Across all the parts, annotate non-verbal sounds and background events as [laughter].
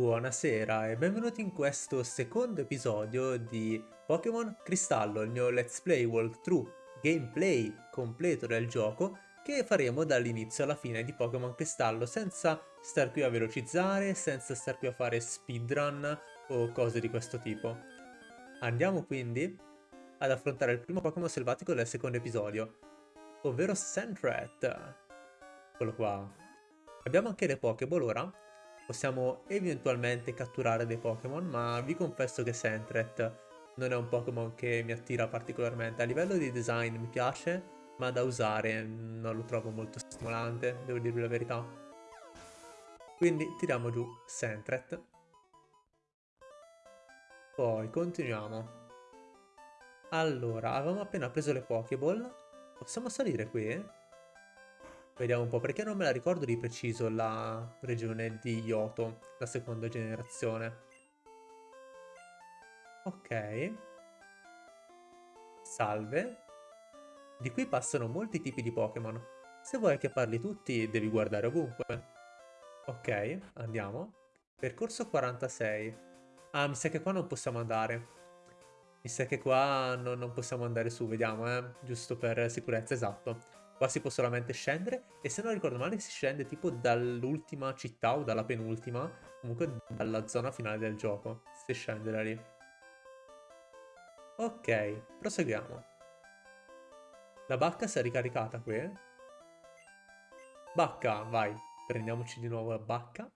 Buonasera e benvenuti in questo secondo episodio di Pokémon Cristallo, il mio Let's Play Walkthrough gameplay completo del gioco che faremo dall'inizio alla fine di Pokémon Cristallo senza star qui a velocizzare, senza star qui a fare speedrun o cose di questo tipo. Andiamo quindi ad affrontare il primo Pokémon selvatico del secondo episodio, ovvero Sandrat. Eccolo qua. Abbiamo anche le Pokéball ora, possiamo eventualmente catturare dei Pokémon, ma vi confesso che Sentret non è un Pokémon che mi attira particolarmente. A livello di design mi piace, ma da usare non lo trovo molto stimolante, devo dirvi la verità. Quindi tiriamo giù Sentret. Poi continuiamo. Allora, avevamo appena preso le Pokéball. Possiamo salire qui? Vediamo un po', perché non me la ricordo di preciso la regione di Yoto, la seconda generazione. Ok. Salve. Di qui passano molti tipi di Pokémon. Se vuoi che parli tutti, devi guardare ovunque. Ok, andiamo. Percorso 46. Ah, mi sa che qua non possiamo andare. Mi sa che qua no, non possiamo andare su, vediamo, eh. Giusto per sicurezza, esatto. Qua si può solamente scendere e se non ricordo male si scende tipo dall'ultima città o dalla penultima, comunque dalla zona finale del gioco, si scende da lì. Ok, proseguiamo. La bacca si è ricaricata qui. Bacca, vai, prendiamoci di nuovo la bacca.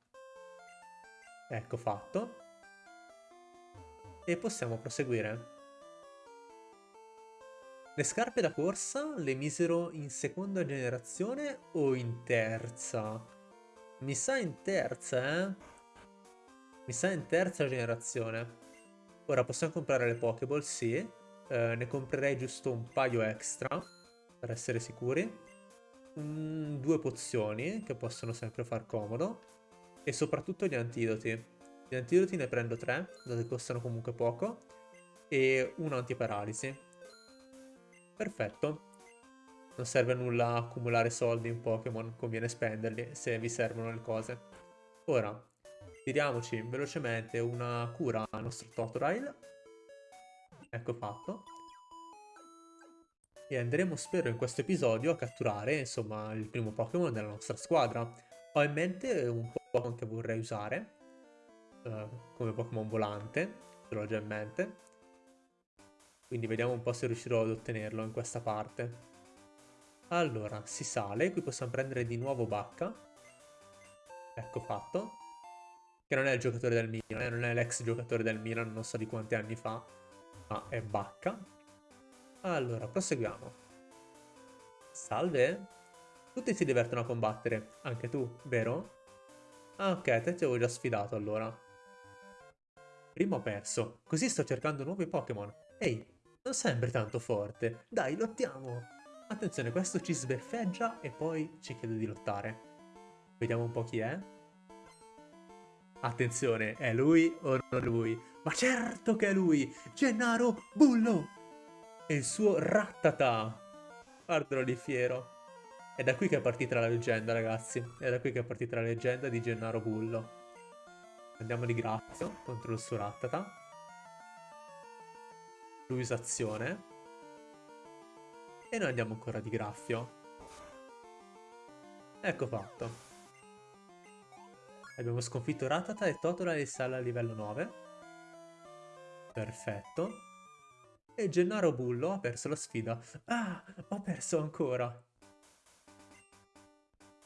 Ecco fatto. E possiamo proseguire. Le scarpe da corsa le misero in seconda generazione o in terza? Mi sa in terza, eh? Mi sa in terza generazione. Ora possiamo comprare le Pokéball, sì. Eh, ne comprerei giusto un paio extra, per essere sicuri. Mm, due pozioni, che possono sempre far comodo. E soprattutto gli antidoti. Gli antidoti ne prendo tre, dato che costano comunque poco. E un antiparalisi. Perfetto. Non serve a nulla accumulare soldi in Pokémon, conviene spenderli se vi servono le cose. Ora, tiriamoci velocemente una cura al nostro Totodile. Ecco fatto. E andremo, spero, in questo episodio a catturare, insomma, il primo Pokémon della nostra squadra. Ho in mente un Pokémon che vorrei usare, uh, come Pokémon volante, ce l'ho già in mente. Quindi vediamo un po' se riuscirò ad ottenerlo in questa parte. Allora, si sale, qui possiamo prendere di nuovo Bacca. Ecco fatto. Che non è il giocatore del Milan, eh? non è l'ex giocatore del Milan, non so di quanti anni fa, ma è Bacca. Allora, proseguiamo. Salve. Tutti si divertono a combattere, anche tu, vero? Ah ok, te ti avevo già sfidato allora. Primo perso, così sto cercando nuovi Pokémon. Ehi, non sembri tanto forte. Dai, lottiamo. Attenzione, questo ci sbeffeggia e poi ci chiede di lottare. Vediamo un po' chi è. Attenzione, è lui o non lui? Ma certo che è lui! Gennaro Bullo! E il suo Rattata! Guardalo di fiero. È da qui che è partita la leggenda, ragazzi. È da qui che è partita la leggenda di Gennaro Bullo. Andiamo di grazio contro il suo Rattata. Luisazione. E noi andiamo ancora di graffio. Ecco fatto. Abbiamo sconfitto Ratata e Totola e sale a livello 9. Perfetto. E Gennaro Bullo ha perso la sfida. Ah, ho perso ancora.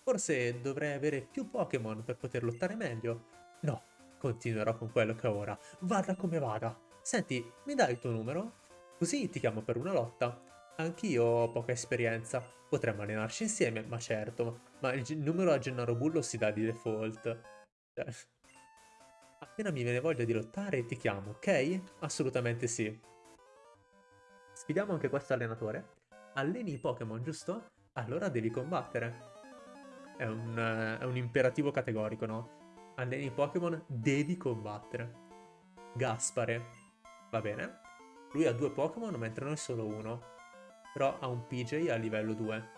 Forse dovrei avere più Pokémon per poter lottare meglio. No, continuerò con quello che ho ora. Vada come vada. Senti, mi dai il tuo numero? Così ti chiamo per una lotta. Anch'io ho poca esperienza. Potremmo allenarci insieme, ma certo. Ma il numero a Gennaro Bullo si dà di default. Cioè... Appena mi viene voglia di lottare ti chiamo, ok? Assolutamente sì. Sfidiamo anche questo allenatore. Alleni i Pokémon, giusto? Allora devi combattere. È un, è un imperativo categorico, no? Alleni i Pokémon, devi combattere. Gaspare. Va bene. Lui ha due Pokémon mentre noi solo uno. Però ha un PJ a livello 2.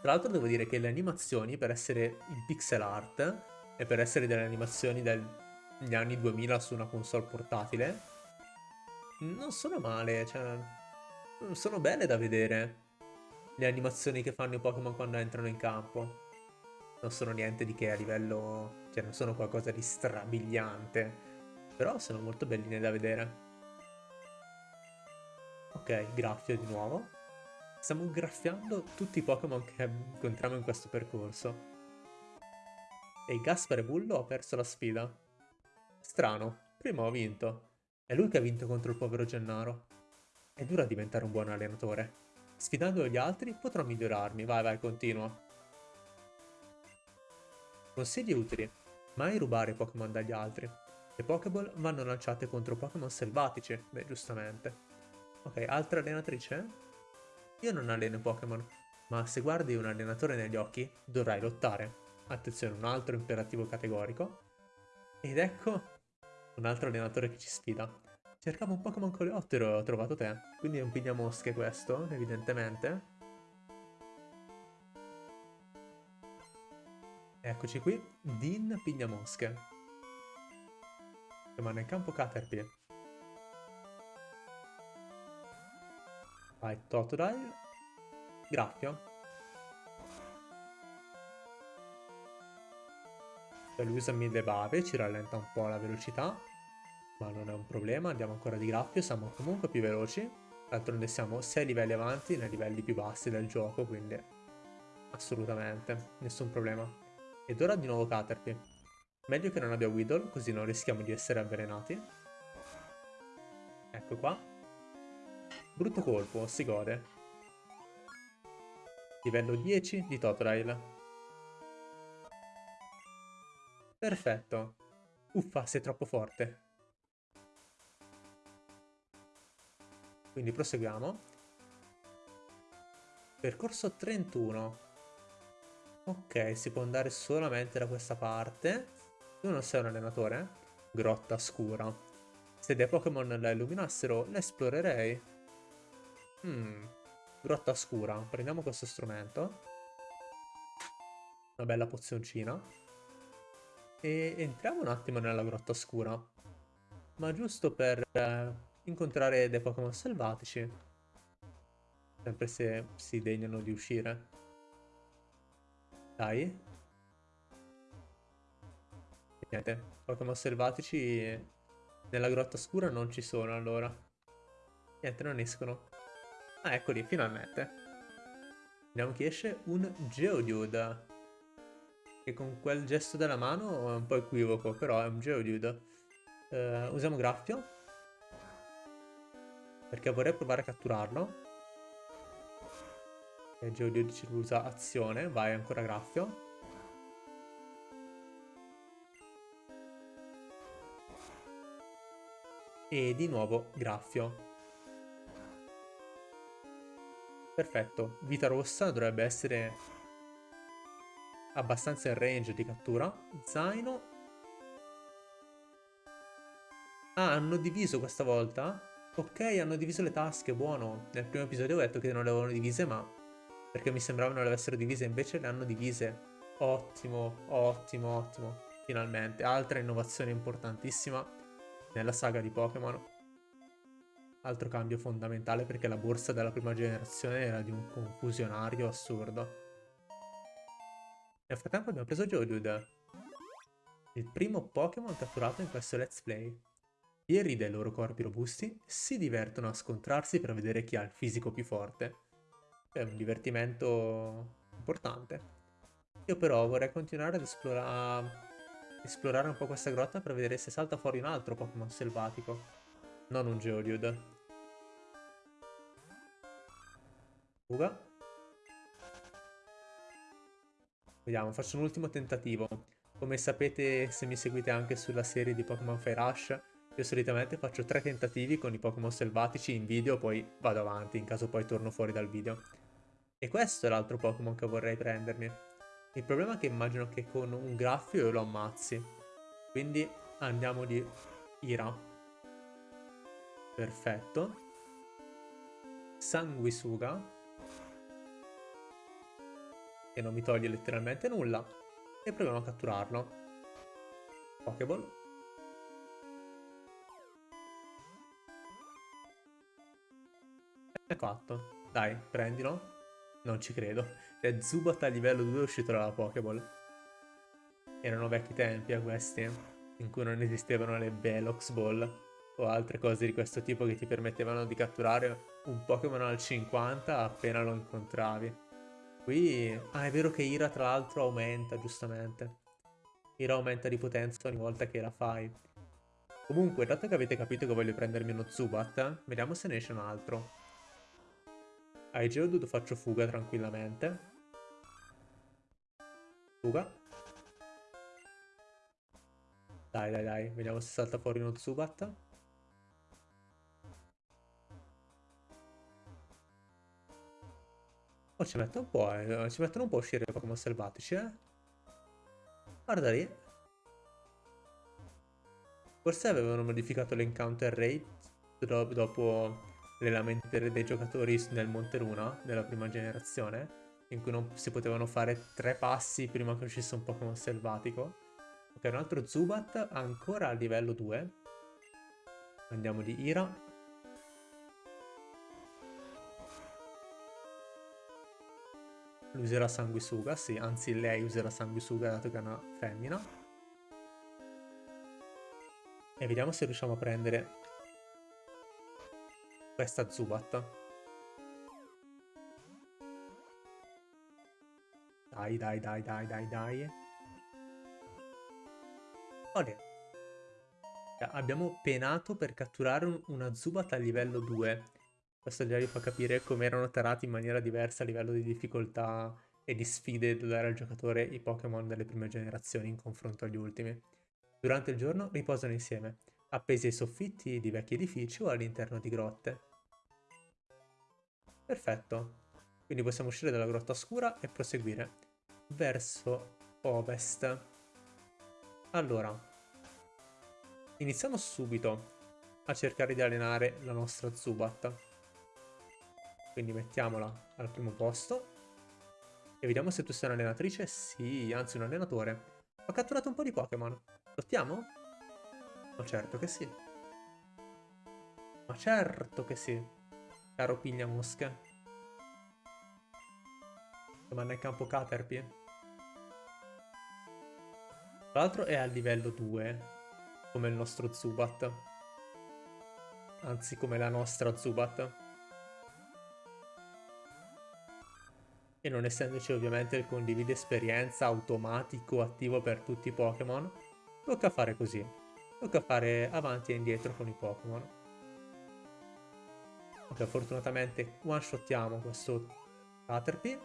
Tra l'altro devo dire che le animazioni per essere in pixel art e per essere delle animazioni del gli anni 2000 su una console portatile, non sono male, cioè, sono belle da vedere le animazioni che fanno i Pokémon quando entrano in campo. Non sono niente di che a livello, cioè non sono qualcosa di strabiliante, però sono molto belline da vedere. Ok, graffio di nuovo. Stiamo graffiando tutti i Pokémon che incontriamo in questo percorso. E Gaspare Bullo ha perso la sfida. Strano, prima ho vinto. È lui che ha vinto contro il povero Gennaro. È dura diventare un buon allenatore. Sfidando gli altri potrò migliorarmi. Vai, vai, continua. Consigli utili. Mai rubare Pokémon dagli altri. Le Pokéball vanno lanciate contro Pokémon selvatici. Beh, giustamente. Ok, altra allenatrice? Io non alleno Pokémon, ma se guardi un allenatore negli occhi, dovrai lottare. Attenzione, un altro imperativo categorico. Ed ecco un altro allenatore che ci sfida. Cercavo un Pokémon coleottero e ho trovato te. Quindi è un pigliamosche questo, evidentemente. Eccoci qui, Din Pigliamosche. Rimane in campo Caterpie. Vai, Totodile. Graffio. Cioè lui usa mille bave, ci rallenta un po' la velocità. Ma non è un problema, andiamo ancora di graffio, siamo comunque più veloci. D'altronde siamo 6 livelli avanti nei livelli più bassi del gioco, quindi assolutamente, nessun problema. Ed ora di nuovo Caterpie. Meglio che non abbia Weedle, così non rischiamo di essere avvelenati. Ecco qua. Brutto colpo, si gode. Livello 10 di Totodile. Perfetto. Uffa, sei troppo forte. Quindi proseguiamo. Percorso 31. Ok, si può andare solamente da questa parte. Tu non sei un allenatore? Grotta scura. Se dei Pokémon la illuminassero, la esplorerei. Hmm, grotta scura. Prendiamo questo strumento. Una bella pozioncina. E entriamo un attimo nella grotta scura. Ma giusto per eh, incontrare dei Pokémon selvatici. Sempre se si degnano di uscire. Dai. Niente, Pokémon selvatici nella grotta scura non ci sono allora. Niente, non escono. Ah, eccoli, finalmente. Vediamo chi esce. Un Geodude. Che con quel gesto della mano è un po' equivoco, però è un Geodude. Uh, usiamo Graffio. Perché vorrei provare a catturarlo. E Geodude ci usa azione. Vai, ancora Graffio. E di nuovo Graffio. Perfetto, vita rossa dovrebbe essere abbastanza in range di cattura. Zaino. Ah, hanno diviso questa volta? Ok, hanno diviso le tasche, buono. Nel primo episodio ho detto che non le avevano divise, ma... Perché mi sembrava non le avessero divise, invece le hanno divise. Ottimo, ottimo, ottimo. Finalmente. Altra innovazione importantissima nella saga di Pokémon. Altro cambio fondamentale perché la borsa della prima generazione era di un confusionario assurdo. Nel frattempo abbiamo preso Geodude, il primo Pokémon catturato in questo Let's Play. Gli eri dei loro corpi robusti si divertono a scontrarsi per vedere chi ha il fisico più forte. È un divertimento importante. Io però vorrei continuare ad esplora esplorare un po' questa grotta per vedere se salta fuori un altro Pokémon selvatico. Non un Geodude. Fuga. Vediamo, faccio un ultimo tentativo. Come sapete, se mi seguite anche sulla serie di Pokémon Fire Rush, io solitamente faccio tre tentativi con i Pokémon selvatici in video, poi vado avanti, in caso poi torno fuori dal video. E questo è l'altro Pokémon che vorrei prendermi. Il problema è che immagino che con un graffio io lo ammazzi. Quindi andiamo di Ira. Perfetto. Sanguisuga. Che non mi toglie letteralmente nulla. E proviamo a catturarlo. Pokéball. E fatto. Dai, prendilo. Non ci credo. Cioè, Zubat a livello 2 è uscito dalla Pokéball. Erano vecchi tempi a questi, in cui non esistevano le Velox Ball o altre cose di questo tipo che ti permettevano di catturare un Pokémon al 50 appena lo incontravi. Qui... Ah, è vero che Ira tra l'altro aumenta, giustamente. Ira aumenta di potenza ogni volta che la fai. Comunque, dato che avete capito che voglio prendermi uno Zubat, vediamo se ne esce un altro. Ai Geodude faccio fuga tranquillamente. Fuga. Dai, dai, dai. Vediamo se salta fuori uno Zubat. Oh, ci metto un po', eh. Ci mettono un po' a uscire i Pokémon selvatici, eh. Guarda lì. Forse avevano modificato l'encounter rate dopo le lamentele dei giocatori nel Monte Luna, nella prima generazione, in cui non si potevano fare tre passi prima che uscisse un Pokémon selvatico. Ok, un altro Zubat ancora a livello 2. Andiamo di Ira. Lui userà sanguisuga, sì, anzi lei userà sanguisuga dato che è una femmina. E vediamo se riusciamo a prendere questa Zubat. Dai, dai, dai, dai, dai, dai. Olè. Abbiamo penato per catturare un, una Zubat a livello 2. Questo già vi fa capire come erano tarati in maniera diversa a livello di difficoltà e di sfide da dare al giocatore i Pokémon delle prime generazioni in confronto agli ultimi. Durante il giorno riposano insieme, appesi ai soffitti di vecchi edifici o all'interno di grotte. Perfetto. Quindi possiamo uscire dalla grotta scura e proseguire verso ovest. Allora, iniziamo subito a cercare di allenare la nostra Zubat. Quindi mettiamola al primo posto. E vediamo se tu sei un'allenatrice. Sì, anzi un allenatore. Ho catturato un po' di Pokémon. Lottiamo? Ma certo che sì. Ma certo che sì. Caro piglia mosche. Domanda in campo Caterpie. Tra l'altro è a livello 2, come il nostro Zubat. Anzi, come la nostra Zubat. E non essendoci ovviamente il condivide esperienza automatico attivo per tutti i Pokémon, tocca fare così. Tocca fare avanti e indietro con i Pokémon. Ok, fortunatamente one-shottiamo questo Caterpie.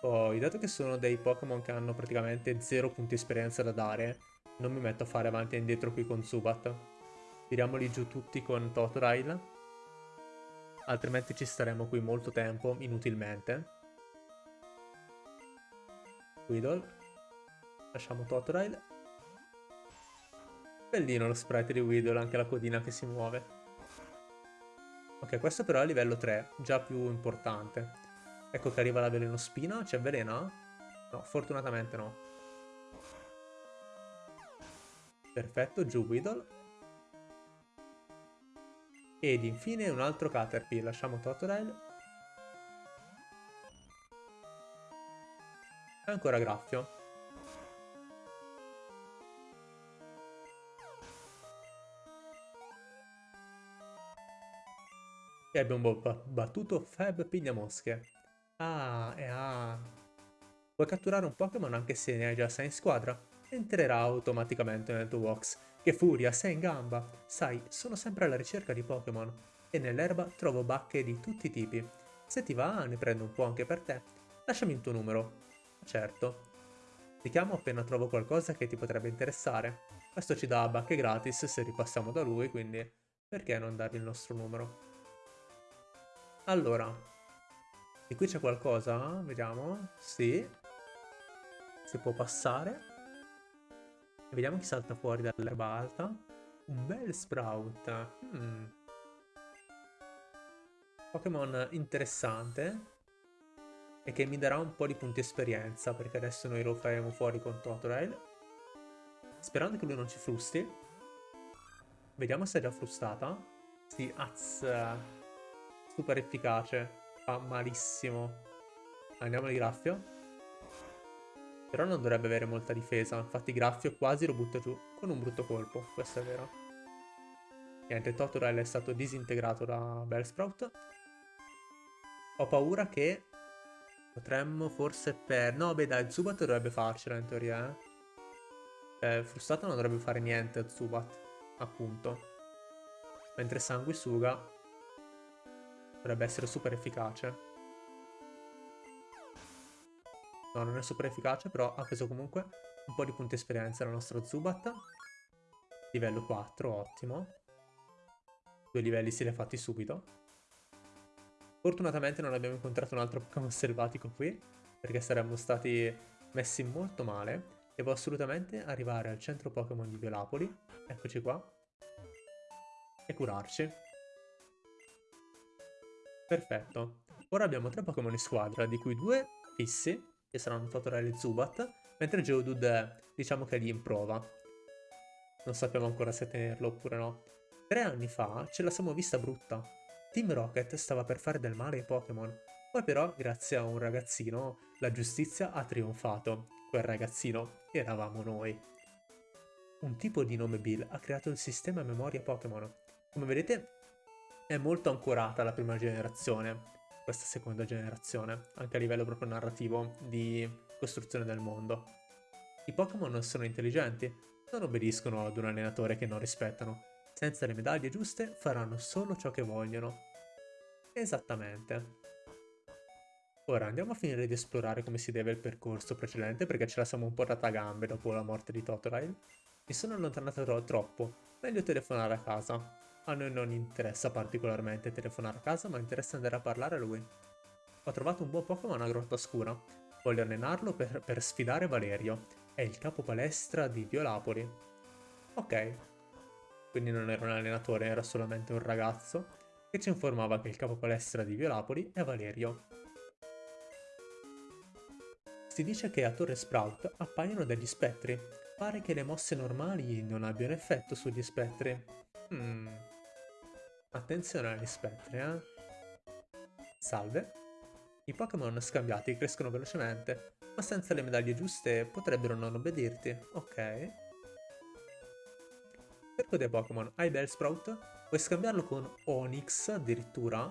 Poi, dato che sono dei Pokémon che hanno praticamente 0 punti esperienza da dare, non mi metto a fare avanti e indietro qui con Zubat. Tiriamoli giù tutti con Totodile. Altrimenti ci staremo qui molto tempo, inutilmente. Weedle. Lasciamo Totodile. Bellino lo sprite di Weedle, anche la codina che si muove. Ok, questo però è a livello 3, già più importante. Ecco che arriva la velenospina. C'è velena? No, fortunatamente no. Perfetto, giù Weedle. Ed infine un altro Caterpie. Lasciamo Totodile. Ancora Graffio. E abbiamo battuto Fab Pigliamosche. Ah, e ah. Vuoi catturare un Pokémon anche se ne hai già 6 in squadra? Entrerà automaticamente nel tuo box. Che furia, sei in gamba! Sai, sono sempre alla ricerca di Pokémon. E nell'erba trovo bacche di tutti i tipi. Se ti va, ne prendo un po' anche per te. Lasciami il tuo numero. Certo. Ti chiamo appena trovo qualcosa che ti potrebbe interessare. Questo ci dà bacche gratis se ripassiamo da lui, quindi perché non dargli il nostro numero? Allora, e qui c'è qualcosa? Vediamo. Sì. Si può passare. Vediamo chi salta fuori dall'erba alta. Un bel Sprout. Hmm. Pokémon interessante. E che mi darà un po' di punti esperienza. Perché adesso noi lo faremo fuori con Totodile. Sperando che lui non ci frusti. Vediamo se è già frustata. Sì, azz. super efficace. Fa malissimo. Andiamo di graffio. Però non dovrebbe avere molta difesa. Infatti graffio quasi lo butta giù con un brutto colpo. Questo è vero. Niente, Totorel è stato disintegrato da Bellsprout. Ho paura che potremmo forse per... No, beh dai, Zubat dovrebbe farcela in teoria, eh. Cioè, frustrato non dovrebbe fare niente a Zubat, appunto. Mentre Sanguisuga dovrebbe essere super efficace. No, non è super efficace, però ha preso comunque un po' di punti esperienza il nostro Zubat. Livello 4, ottimo. Due livelli se li ha fatti subito. Fortunatamente non abbiamo incontrato un altro Pokémon selvatico qui, perché saremmo stati messi molto male. Devo assolutamente arrivare al centro Pokémon di Violapoli, eccoci qua, e curarci. Perfetto. Ora abbiamo tre Pokémon in squadra, di cui due fissi, che saranno Totodile e Zubat, mentre Geodude diciamo che è lì in prova. Non sappiamo ancora se tenerlo oppure no. Tre anni fa ce la siamo vista brutta. Team Rocket stava per fare del male ai Pokémon. Poi però, grazie a un ragazzino, la giustizia ha trionfato quel ragazzino eravamo noi. Un tipo di nome Bill ha creato il sistema memoria Pokémon. Come vedete è molto ancorata alla prima generazione, questa seconda generazione, anche a livello proprio narrativo di costruzione del mondo. I Pokémon sono intelligenti, non obbediscono ad un allenatore che non rispettano. Senza le medaglie giuste faranno solo ciò che vogliono. Esattamente. Ora andiamo a finire di esplorare come si deve il percorso precedente perché ce la siamo un po' data a gambe dopo la morte di Totodile. Mi sono allontanato troppo, meglio telefonare a casa. A noi non interessa particolarmente telefonare a casa ma interessa andare a parlare a lui. Ho trovato un buon Pokémon a Grotta Scura. Voglio allenarlo per, per sfidare Valerio. È il capo palestra di Violapoli. Ok. Quindi non era un allenatore, era solamente un ragazzo che ci informava che il capo palestra di Violapoli è Valerio. Si dice che a Torre Sprout appaiono degli spettri. Pare che le mosse normali non abbiano effetto sugli spettri. Hmm. Attenzione agli spettri, eh. Salve. I Pokémon scambiati crescono velocemente, ma senza le medaglie giuste potrebbero non obbedirti. Ok. Cerco dei Pokémon. Hai Bellsprout? Puoi scambiarlo con Onix addirittura?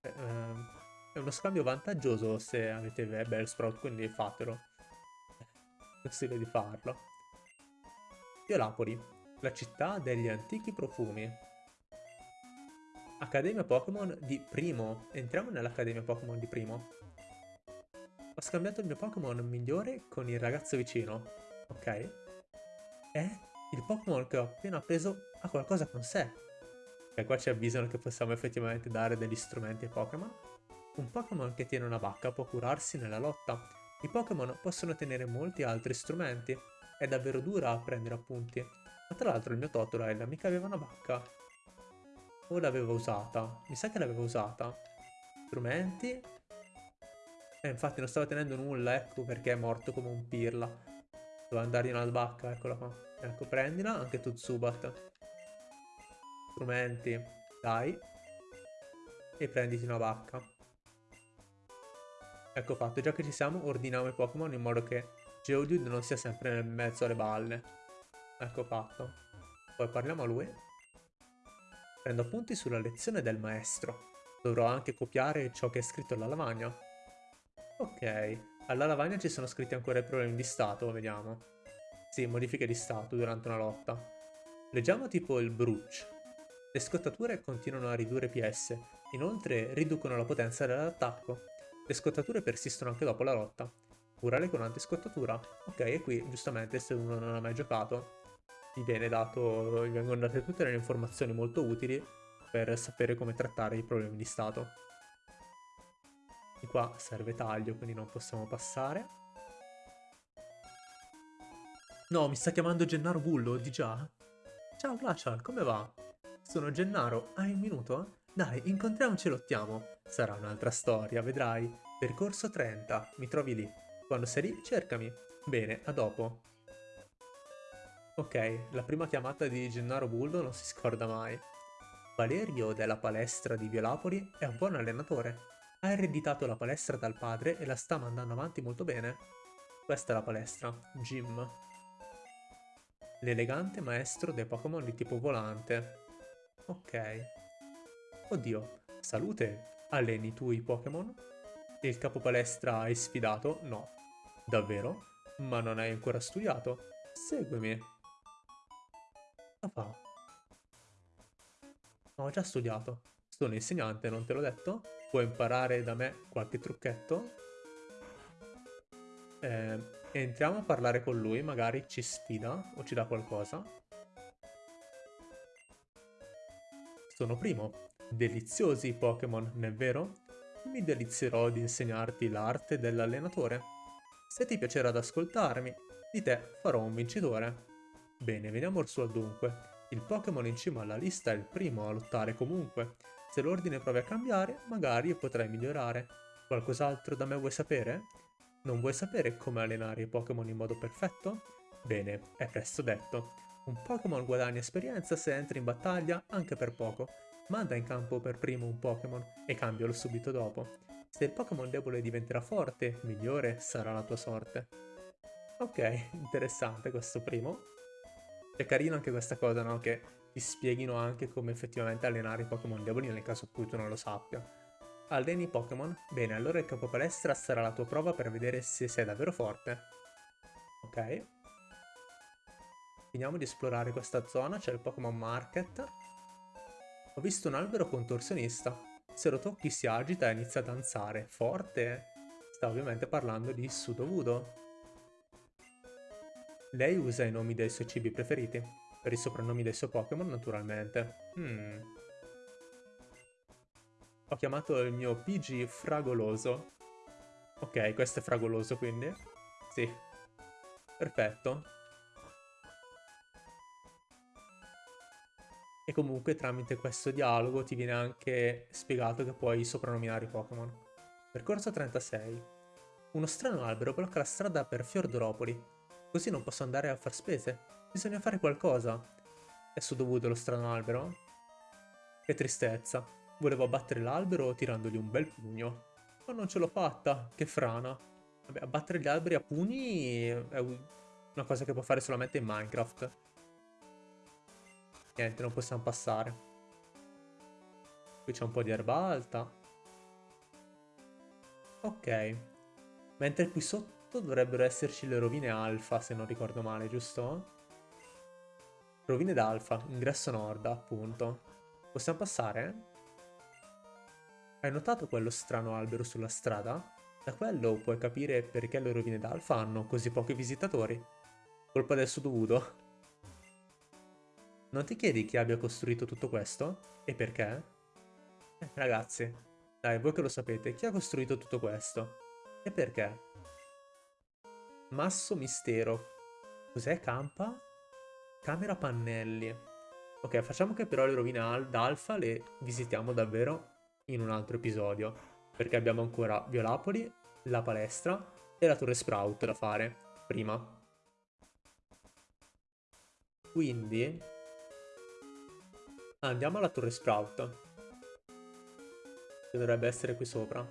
Eh, ehm, è uno scambio vantaggioso se avete Bellsprout, quindi fatelo. Consiglio di farlo. Violapoli, la città degli antichi profumi. Accademia Pokémon di Primo. Entriamo nell'Accademia Pokémon di Primo. Ho scambiato il mio Pokémon migliore con il ragazzo vicino. Ok. E il Pokémon che ho appena preso ha qualcosa con sé. E qua ci avvisano che possiamo effettivamente dare degli strumenti ai Pokémon. Un Pokémon che tiene una vacca può curarsi nella lotta. I Pokémon possono tenere molti altri strumenti. È davvero dura a prendere appunti. Ma tra l'altro il mio Totodile mica aveva una vacca. O l'aveva usata? Mi sa che l'aveva usata. Strumenti? Eh, infatti non stava tenendo nulla, ecco perché è morto come un pirla. Doveva andare in una vacca, eccola qua. Ecco, prendila, anche tu Zubat. Strumenti, dai. E prenditi una vacca. Ecco fatto, già che ci siamo, ordiniamo i Pokémon in modo che Geodude non sia sempre nel mezzo alle balle. Ecco fatto. Poi parliamo a lui. Prendo appunti sulla lezione del maestro. Dovrò anche copiare ciò che è scritto alla lavagna. Ok, alla lavagna ci sono scritti ancora i problemi di stato, vediamo. Sì, modifiche di stato durante una lotta. Leggiamo tipo il Bruch. Le scottature continuano a ridurre PS, inoltre riducono la potenza dell'attacco. Le scottature persistono anche dopo la lotta. Curale con antiscottatura. Ok, e qui giustamente se uno non ha mai giocato gli viene dato, vengono date tutte le informazioni molto utili per sapere come trattare i problemi di stato. Di qua serve taglio, quindi non possiamo passare. No, mi sta chiamando Gennaro Bullo, di già? Ciao Glacial, come va? Sono Gennaro, hai un minuto? Dai, incontriamoci e lottiamo. Sarà un'altra storia, vedrai. Percorso 30, mi trovi lì. Quando sei lì, cercami. Bene, a dopo. Ok, la prima chiamata di Gennaro Bullo non si scorda mai. Valerio della palestra di Violapoli è un buon allenatore. Ha ereditato la palestra dal padre e la sta mandando avanti molto bene. Questa è la palestra, Gym. L'elegante maestro dei Pokémon di tipo volante. Ok. Oddio, salute, alleni tu i Pokémon? Il capo palestra hai sfidato? No. Davvero? Ma non hai ancora studiato? Seguimi. Cosa fa? Ho già studiato. Sono insegnante, non te l'ho detto? Puoi imparare da me qualche trucchetto? Eh, entriamo a parlare con lui, magari ci sfida o ci dà qualcosa. Sono primo. Deliziosi i Pokémon, non è vero? Mi delizierò di insegnarti l'arte dell'allenatore. Se ti piacerà ad ascoltarmi, di te farò un vincitore. Bene, veniamo al suo dunque. Il Pokémon in cima alla lista è il primo a lottare comunque. Se l'ordine provi a cambiare, magari potrai migliorare. Qualcos'altro da me vuoi sapere? Non vuoi sapere come allenare i Pokémon in modo perfetto? Bene, è presto detto. Un Pokémon guadagna esperienza se entra in battaglia anche per poco. Manda in campo per primo un Pokémon e cambialo subito dopo. Se il Pokémon debole diventerà forte, migliore sarà la tua sorte. Ok, interessante questo primo. È carino anche questa cosa, no? Che ti spieghino anche come effettivamente allenare i Pokémon deboli nel caso cui tu non lo sappia. Alleni i Pokémon? Bene, allora il capo palestra sarà la tua prova per vedere se sei davvero forte. Ok. Finiamo di esplorare questa zona, c'è il Pokémon Market. Ho visto un albero contorsionista. Se lo tocchi si agita e inizia a danzare. Forte? Sta ovviamente parlando di Sudovudo. Lei usa i nomi dei suoi cibi preferiti, per i soprannomi dei suoi Pokémon naturalmente. Hmm. Ho chiamato il mio PG Fragoloso. Ok, questo è Fragoloso quindi? Sì. Perfetto. E comunque tramite questo dialogo ti viene anche spiegato che puoi soprannominare i Pokémon. Percorso 36. Uno strano albero blocca la strada per Fiordoropoli. Così non posso andare a far spese. Bisogna fare qualcosa. È dovuto lo strano albero? Che tristezza. Volevo abbattere l'albero tirandogli un bel pugno. Ma non ce l'ho fatta. Che frana. Vabbè, abbattere gli alberi a pugni è una cosa che può fare solamente in Minecraft. Niente, non possiamo passare. Qui c'è un po' di erba alta. Ok. Mentre qui sotto sotto dovrebbero esserci le rovine alfa, se non ricordo male, giusto? Rovine d'alfa, ingresso nord, appunto. Possiamo passare? Hai notato quello strano albero sulla strada? Da quello puoi capire perché le rovine d'alfa hanno così pochi visitatori. Colpa del sudovudo. Non ti chiedi chi abbia costruito tutto questo? E perché? Eh, ragazzi, dai, voi che lo sapete, chi ha costruito tutto questo? E perché? Masso mistero. Cos'è? Campa? Camera pannelli. Ok, facciamo che però le rovine d'alfa le visitiamo davvero in un altro episodio. Perché abbiamo ancora Violapoli, la palestra e la torre Sprout da fare prima. Quindi andiamo alla torre Sprout. Che dovrebbe essere qui sopra.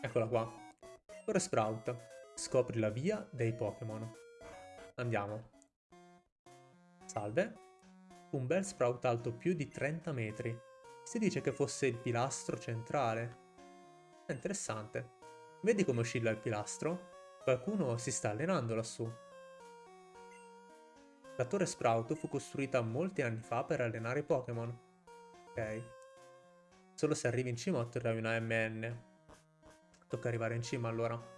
Eccola qua. Torre Sprout. Scopri la via dei Pokémon. Andiamo. Salve. Un bel sprout alto più di 30 metri. Si dice che fosse il pilastro centrale. È interessante. Vedi come oscilla il pilastro? Qualcuno si sta allenando lassù. La torre Sprout fu costruita molti anni fa per allenare i Pokémon. Ok. Solo se arrivi in cima otterrai una MN. Tocca arrivare in cima allora.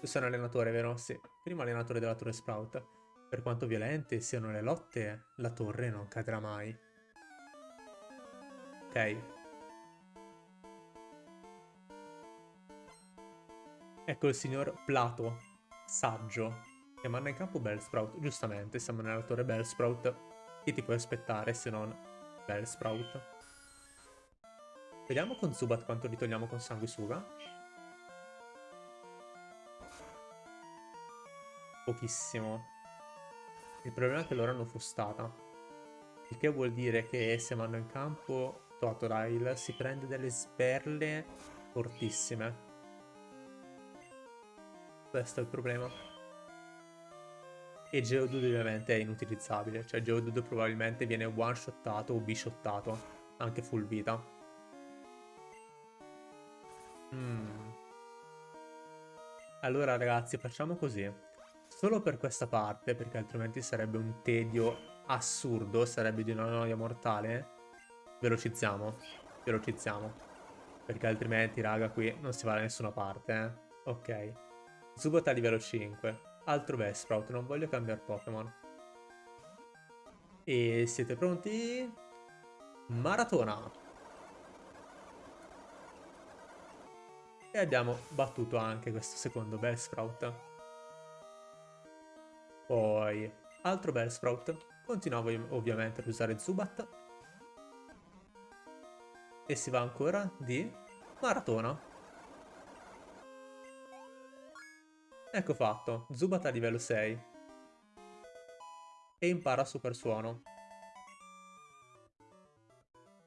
Tu sei un allenatore, vero? Sì, primo allenatore della Torre Sprout. Per quanto violente siano le lotte, la torre non cadrà mai. Ok. Ecco il signor Plato, saggio, che manda in campo Bellsprout. Giustamente, siamo nella torre Bellsprout. Che ti puoi aspettare se non Bellsprout? Vediamo con Zubat quanto li togliamo con Sanguisuga. Pochissimo. Il problema è che loro hanno frustata. Il che vuol dire che se vanno in campo Totodile si prende delle sberle fortissime. Questo è il problema. E Geodude ovviamente è inutilizzabile, cioè Geodude probabilmente viene one-shottato o bishottato, anche full vita. Mm. Allora ragazzi facciamo così, solo per questa parte, perché altrimenti sarebbe un tedio assurdo, sarebbe di una noia mortale, velocizziamo, velocizziamo, perché altrimenti raga qui non si va da nessuna parte, eh. Ok, Zubat a livello 5. Altro Vesprout, non voglio cambiare Pokémon. E siete pronti? Maratona! E abbiamo battuto anche questo secondo Bellsprout. Poi, altro Bellsprout. Continuavo ovviamente ad usare Zubat. E si va ancora di Maratona. Ecco fatto, Zubat a livello 6. E impara super suono.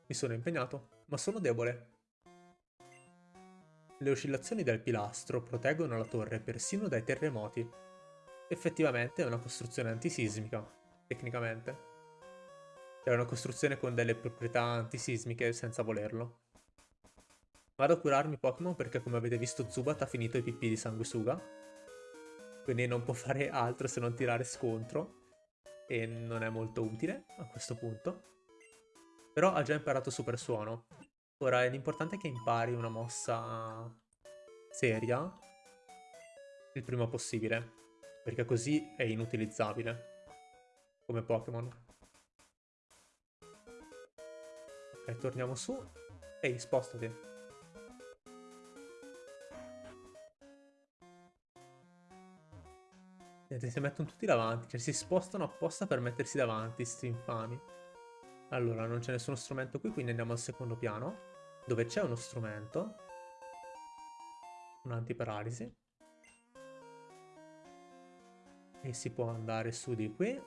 Mi sono impegnato, ma sono debole. Le oscillazioni del pilastro proteggono la torre persino dai terremoti. Effettivamente è una costruzione antisismica, tecnicamente. È una costruzione con delle proprietà antisismiche senza volerlo. Vado a curarmi Pokémon perché come avete visto Zubat ha finito i pipì di sanguisuga quindi non può [laughs] fare altro se non tirare scontro e non è molto utile a questo punto. Però ha già imparato super suono. Ora l'importante è che impari una mossa seria il prima possibile, perché così è inutilizzabile come Pokémon. Ok, torniamo su. Ehi, spostati. Si mettono tutti davanti, cioè si spostano apposta per mettersi davanti, sti infami. Allora, non c'è nessuno strumento qui, quindi andiamo al secondo piano, dove c'è uno strumento. Un'antiparalisi. E si può andare su di qui,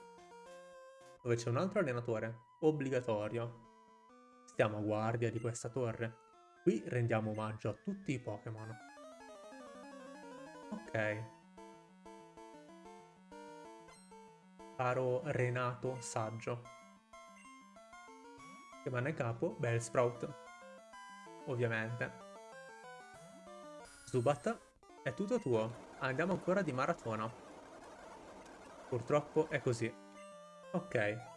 dove c'è un altro allenatore, obbligatorio. Stiamo a guardia di questa torre. Qui rendiamo omaggio a tutti i Pokémon. Ok. caro Renato Saggio. Rimane capo Bellsprout, ovviamente. Zubat, è tutto tuo. Andiamo ancora di maratona. Purtroppo è così. Ok.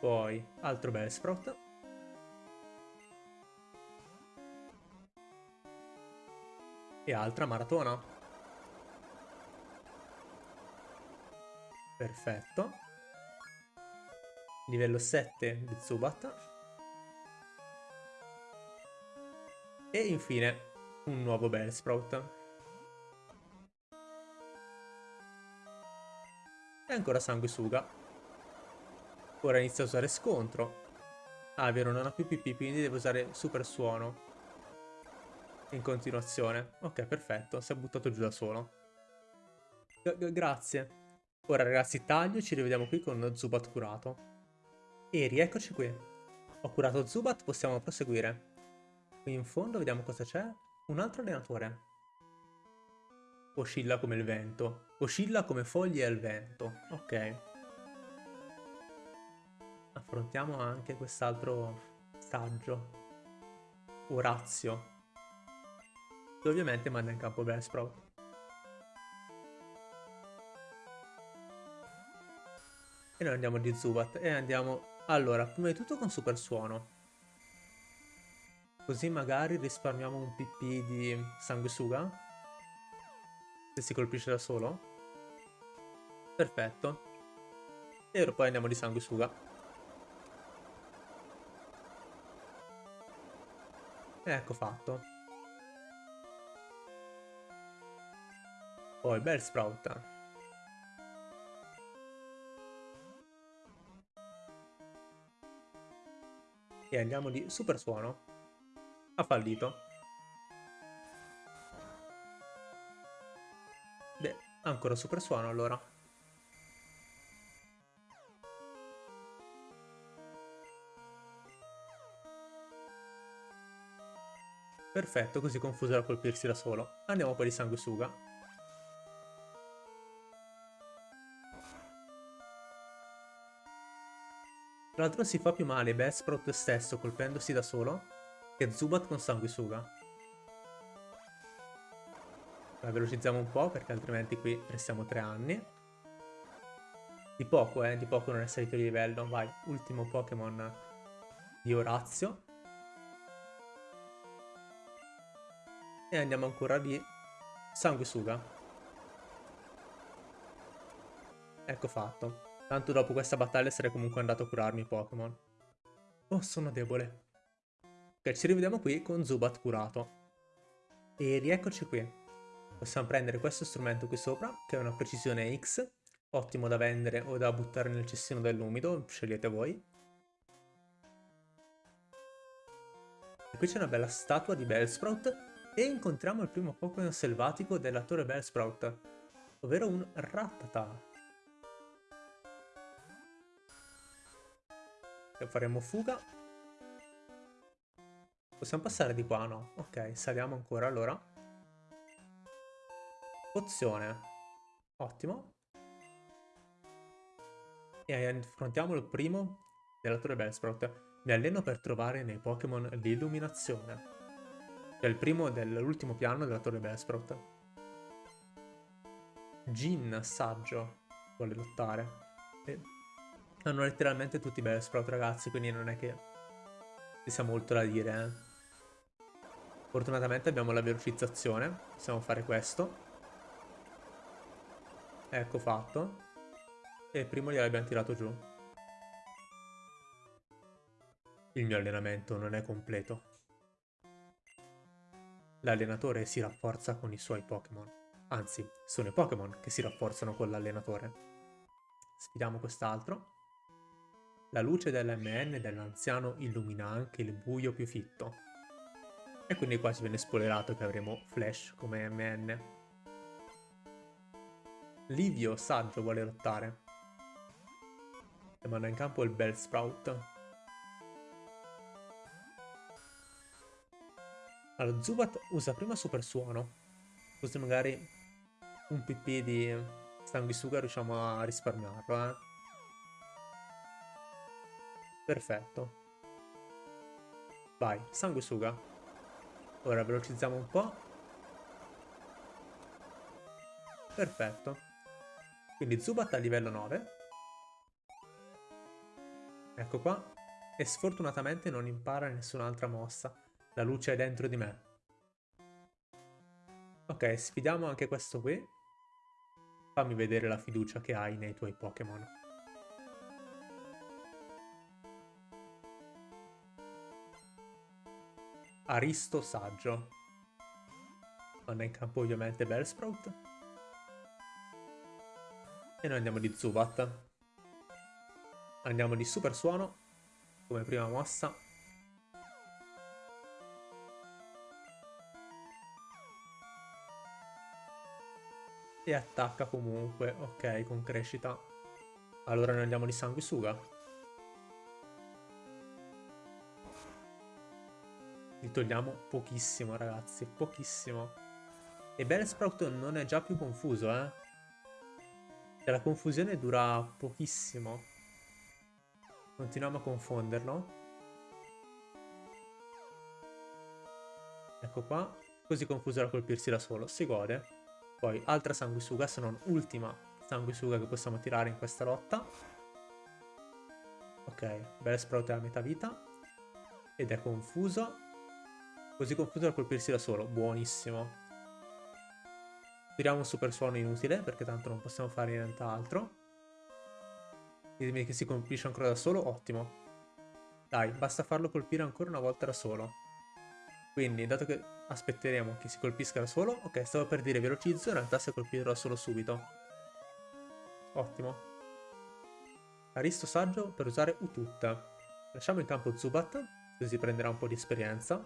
Poi, altro Bellsprout. E altra maratona. Perfetto. Livello 7 di Zubat. E infine un nuovo Bellsprout. E ancora Sanguisuga. Ora inizia a usare scontro. Ah, vero, non ha più PP, quindi deve usare super suono. In continuazione. Ok, perfetto, si è buttato giù da solo. G grazie. Ora ragazzi taglio ci rivediamo qui con Zubat curato. E rieccoci qui. Ho curato Zubat, possiamo proseguire. Qui in fondo vediamo cosa c'è. Un altro allenatore. Oscilla come il vento. Oscilla come foglie al vento. Ok. Affrontiamo anche quest'altro saggio. Orazio. Che ovviamente manda in campo Bellsprout. E noi andiamo di Zubat e andiamo... Allora, prima di tutto con super suono. Così magari risparmiamo un PP di sanguisuga. Se si colpisce da solo. Perfetto. E poi andiamo di sanguisuga. Ecco fatto. Poi bel sprout. E andiamo di super suono. Ha fallito. Beh, ancora super suono allora. Perfetto, così confuso da colpirsi da solo. Andiamo poi di sanguisuga. Tra l'altro si fa più male Bellsprout stesso colpendosi da solo che Zubat con sanguisuga. La velocizziamo un po' perché altrimenti qui restiamo tre anni. Di poco, eh, di poco non è salito di livello. Vai, ultimo Pokémon di Orazio. E andiamo ancora di Sanguisuga. Ecco fatto. Tanto dopo questa battaglia sarei comunque andato a curarmi i Pokémon. Oh, sono debole. Ok, ci rivediamo qui con Zubat curato. E rieccoci qui. Possiamo prendere questo strumento qui sopra, che è una precisione X, ottimo da vendere o da buttare nel cestino dell'umido, scegliete voi. E qui c'è una bella statua di Bellsprout e incontriamo il primo Pokémon selvatico della torre Bellsprout, ovvero un Rattata. E faremo fuga. Possiamo passare di qua, no? Ok, saliamo ancora allora. Pozione. Ottimo. E affrontiamo il primo della torre Bellsprout. Mi alleno per trovare nei Pokémon l'illuminazione. Cioè il primo dell'ultimo piano della torre Bellsprout. Jin, saggio, vuole lottare. E hanno letteralmente tutti i Bellsprout ragazzi, quindi non è che ci sia molto da dire. Eh. Fortunatamente abbiamo la velocizzazione, possiamo fare questo. Ecco fatto. E il primo gliel'abbiamo tirato giù. Il mio allenamento non è completo. L'allenatore si rafforza con i suoi Pokémon. Anzi, sono i Pokémon che si rafforzano con l'allenatore. Sfidiamo quest'altro. La luce dell'MN dell'anziano illumina anche il buio più fitto. E quindi qua ci viene spoilerato che avremo Flash come MN. Livio saggio vuole lottare. E manda in campo il Bellsprout. Allora, Zubat usa prima Super Suono. Così magari un PP di sanguisuga riusciamo a risparmiarlo, eh. Perfetto. Vai, sanguisuga. Ora velocizziamo un po'. Perfetto. Quindi Zubat a livello 9. Ecco qua. E sfortunatamente non impara nessun'altra mossa. La luce è dentro di me. Ok, sfidiamo anche questo qui. Fammi vedere la fiducia che hai nei tuoi Pokémon. Aristo Saggio. È in campo ovviamente Bellsprout. E noi andiamo di Zubat. Andiamo di Super Suono come prima mossa. E attacca comunque, ok, con crescita. Allora noi andiamo di Sanguisuga. Li togliamo pochissimo, ragazzi, pochissimo. E Bellsprout non è già più confuso, eh. E la confusione dura pochissimo. Continuiamo a confonderlo. Ecco qua. Così confuso da colpirsi da solo. Si gode. Poi altra sanguisuga, se non ultima sanguisuga che possiamo tirare in questa lotta. Ok, Bellsprout è a metà vita. Ed è confuso. Così confuso da colpirsi da solo. Buonissimo. Tiriamo un super suono inutile, perché tanto non possiamo fare nient'altro. Ditemi che si colpisce ancora da solo, ottimo. Dai, basta farlo colpire ancora una volta da solo. Quindi, dato che aspetteremo che si colpisca da solo, ok, stavo per dire velocizzo, in realtà si è colpito da solo subito. Ottimo. Aristo saggio per usare Utut. Lasciamo in campo Zubat, così prenderà un po' di esperienza.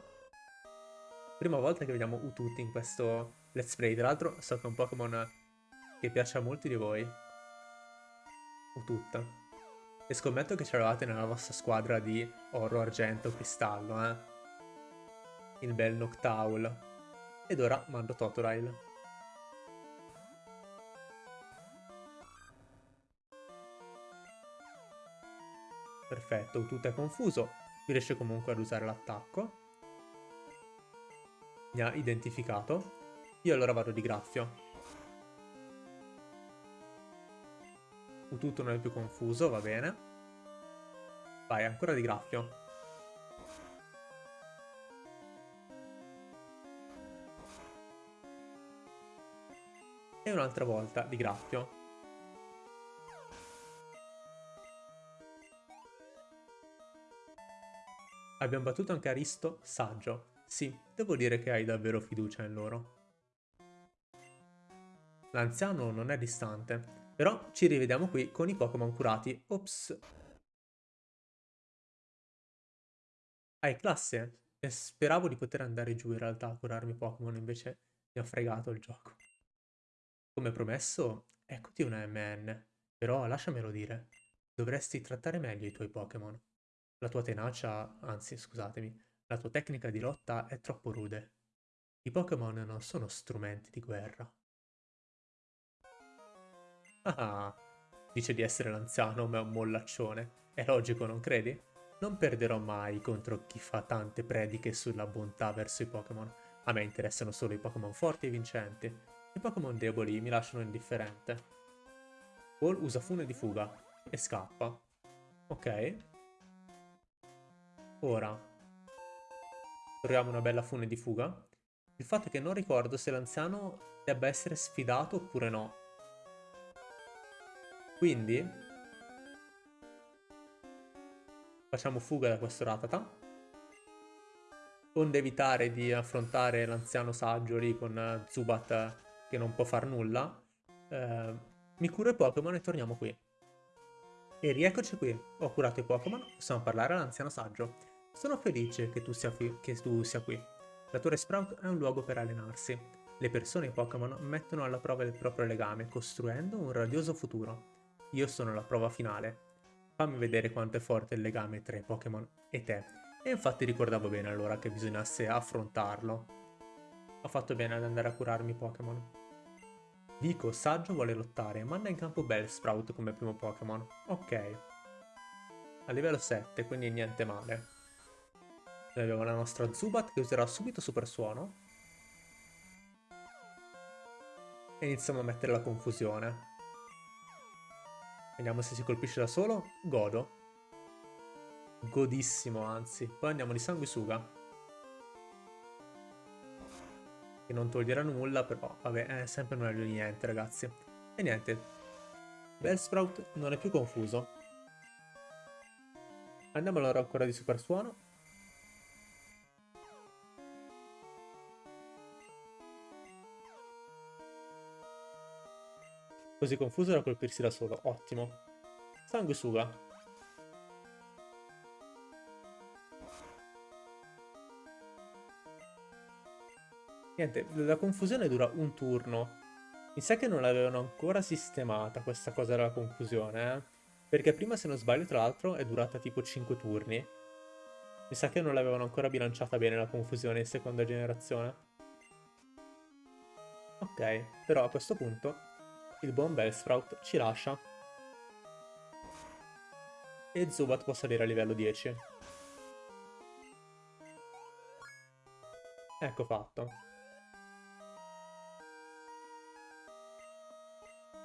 Prima volta che vediamo Utut in questo Let's Play. Tra l'altro so che è un Pokémon che piace a molti di voi. O tutta. E scommetto che ce l'avete nella vostra squadra di oro, argento, cristallo, eh. Il bel Noctowl. Ed ora mando Totodile. Perfetto, tutto è confuso, riesce comunque ad usare l'attacco. Mi ha identificato. Io allora vado di graffio. Tutto non è più confuso, va bene. Vai, ancora di graffio. E un'altra volta di graffio. Abbiamo battuto anche Aristo saggio. Sì, devo dire che hai davvero fiducia in loro. L'anziano non è distante, però ci rivediamo qui con i Pokémon curati. Ops. Hai classe? E speravo di poter andare giù in realtà a curarmi Pokémon, invece mi ha fregato il gioco. Come promesso, eccoti una MN. Però lasciamelo dire, dovresti trattare meglio i tuoi Pokémon. La tua tenacia, anzi scusatemi, la tua tecnica di lotta è troppo rude. I Pokémon non sono strumenti di guerra. Ah, dice di essere l'anziano, ma è un mollaccione. È logico, non credi? Non perderò mai contro chi fa tante prediche sulla bontà verso i Pokémon. A me interessano solo i Pokémon forti e vincenti. I Pokémon deboli mi lasciano indifferente. Paul usa fune di fuga e scappa. Ok. Ora. Troviamo una bella fune di fuga. Il fatto è che non ricordo se l'anziano debba essere sfidato oppure no. Quindi facciamo fuga da questo Ratata. Onde evitare di affrontare l'anziano saggio lì con Zubat che non può far nulla. Eh, mi curo i Pokémon e torniamo qui. E rieccoci qui. Ho curato i Pokémon, possiamo parlare all'anziano saggio. Sono felice che tu, sia che tu sia qui. La Torre Sprout è un luogo per allenarsi. Le persone e i Pokémon mettono alla prova il proprio legame, costruendo un radioso futuro. Io sono la prova finale. Fammi vedere quanto è forte il legame tra i Pokémon e te. E infatti ricordavo bene allora che bisognasse affrontarlo. Ho fatto bene ad andare a curarmi Pokémon. Vico, saggio, vuole lottare. Manda in campo Bellsprout come primo Pokémon. Ok. A livello 7, quindi niente male. Noi abbiamo la nostra Zubat che userà subito Super Suono. E iniziamo a mettere la confusione. Vediamo se si colpisce da solo. Godo. Godissimo, anzi. Poi andiamo di sanguisuga. Che non toglierà nulla, però vabbè, è sempre meglio di niente, ragazzi. E niente. Bellsprout non è più confuso. Andiamo allora ancora di super suono. Così confuso da colpirsi da solo. Ottimo. Sanguisuga. Niente, la confusione dura un turno. Mi sa che non l'avevano ancora sistemata questa cosa della confusione, eh? Perché prima, se non sbaglio, tra l'altro, è durata tipo 5 turni. Mi sa che non l'avevano ancora bilanciata bene la confusione in seconda generazione. Ok, però a questo punto il buon Bellsprout ci lascia. E Zubat può salire a livello 10. Ecco fatto.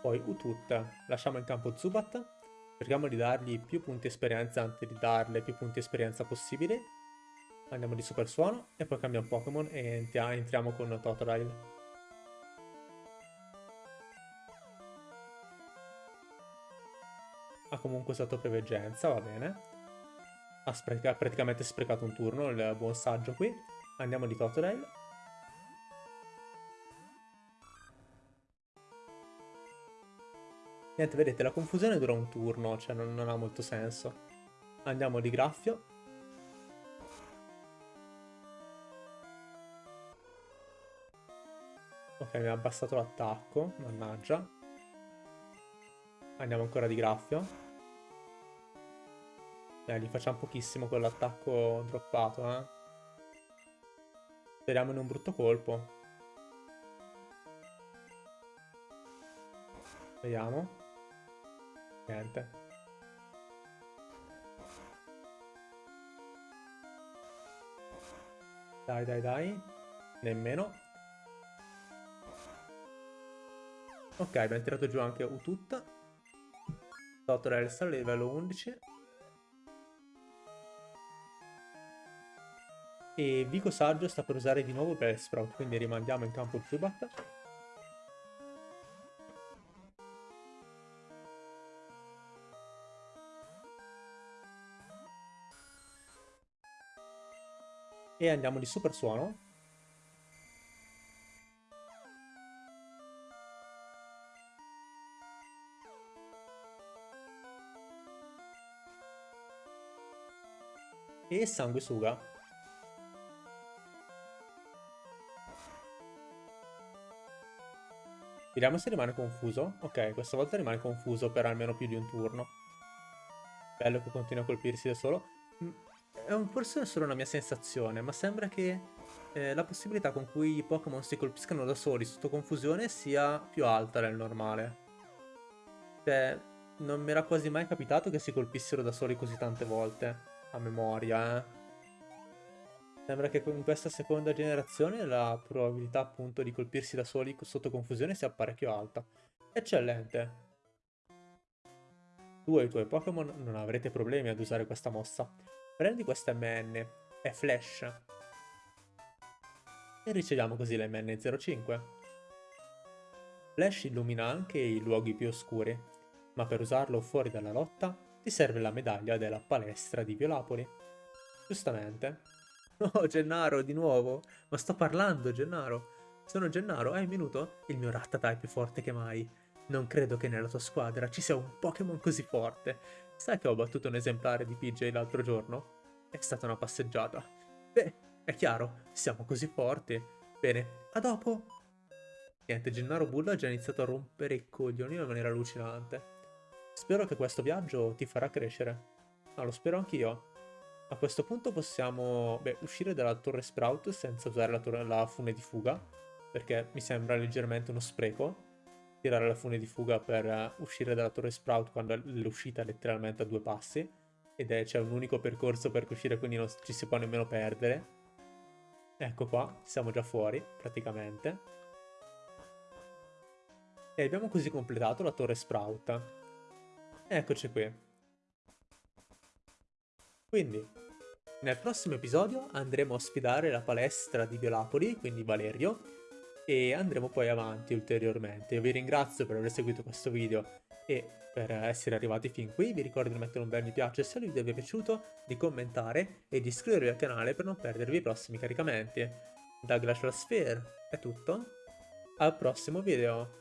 Poi Utut. Lasciamo in campo Zubat. Cerchiamo di dargli più punti esperienza anche di darle più punti esperienza possibili. Andiamo di Super Suono e poi cambiamo Pokémon e entriamo con Totodile. ha comunque usato preveggenza, va bene. Ha, ha, praticamente sprecato un turno, il buon saggio qui. Andiamo di Totodile. Niente, vedete, la confusione dura un turno, cioè non, non ha molto senso. Andiamo di Graffio. Ok, mi ha abbassato l'attacco, mannaggia. Andiamo ancora di Graffio. Eh, gli facciamo pochissimo con l'attacco droppato, eh. Speriamo in un brutto colpo. Vediamo. Niente. Dai, dai, dai. Nemmeno. Ok, abbiamo tirato giù anche Ututta. Totorelsa, livello 11. E Vico Saggio sta per usare di nuovo Bellsprout, quindi rimandiamo in campo il Zubat. E andiamo di super suono. E sanguisuga. Vediamo se rimane confuso. Ok, questa volta rimane confuso per almeno più di un turno. Bello che continua a colpirsi da solo. È un, forse solo una mia sensazione, ma sembra che eh, la possibilità con cui i Pokémon si colpiscano da soli sotto confusione sia più alta del normale. Cioè, non mi era quasi mai capitato che si colpissero da soli così tante volte. A memoria, eh. Sembra che in questa seconda generazione la probabilità appunto di colpirsi da soli sotto confusione sia parecchio alta. Eccellente! Tu e i tuoi Pokémon non avrete problemi ad usare questa mossa. Prendi questa MN, è Flash. E riceviamo così la MN05. Flash illumina anche i luoghi più oscuri, ma per usarlo fuori dalla lotta ti serve la medaglia della palestra di Violapoli. Giustamente. [laughs] Oh, Gennaro, di nuovo. Ma sto parlando, Gennaro. Sono Gennaro. Hai un minuto? Il mio Rattata è più forte che mai. Non credo che nella tua squadra ci sia un Pokémon così forte. Sai che ho battuto un esemplare di PJ l'altro giorno? È stata una passeggiata. Beh, è chiaro, siamo così forti. Bene, a dopo. Niente, Gennaro Bulla ha già iniziato a rompere i coglioni in maniera allucinante. Spero che questo viaggio ti farà crescere. Ma lo spero anch'io. A questo punto possiamo beh, uscire dalla torre Sprout senza usare la, la fune di fuga, perché mi sembra leggermente uno spreco tirare la fune di fuga per uh, uscire dalla torre Sprout quando l'uscita è letteralmente a due passi, ed c'è un unico percorso per uscire, quindi non ci si può nemmeno perdere. Ecco qua, siamo già fuori, praticamente. E abbiamo così completato la torre Sprout. Eccoci qui. Quindi, nel prossimo episodio andremo a sfidare la palestra di Violapoli, quindi Valerio, e andremo poi avanti ulteriormente. Io vi ringrazio per aver seguito questo video e per essere arrivati fin qui. Vi ricordo di mettere un bel mi piace se il video vi è piaciuto, di commentare e di iscrivervi al canale per non perdervi i prossimi caricamenti. Da Glacial Sphere è tutto, al prossimo video!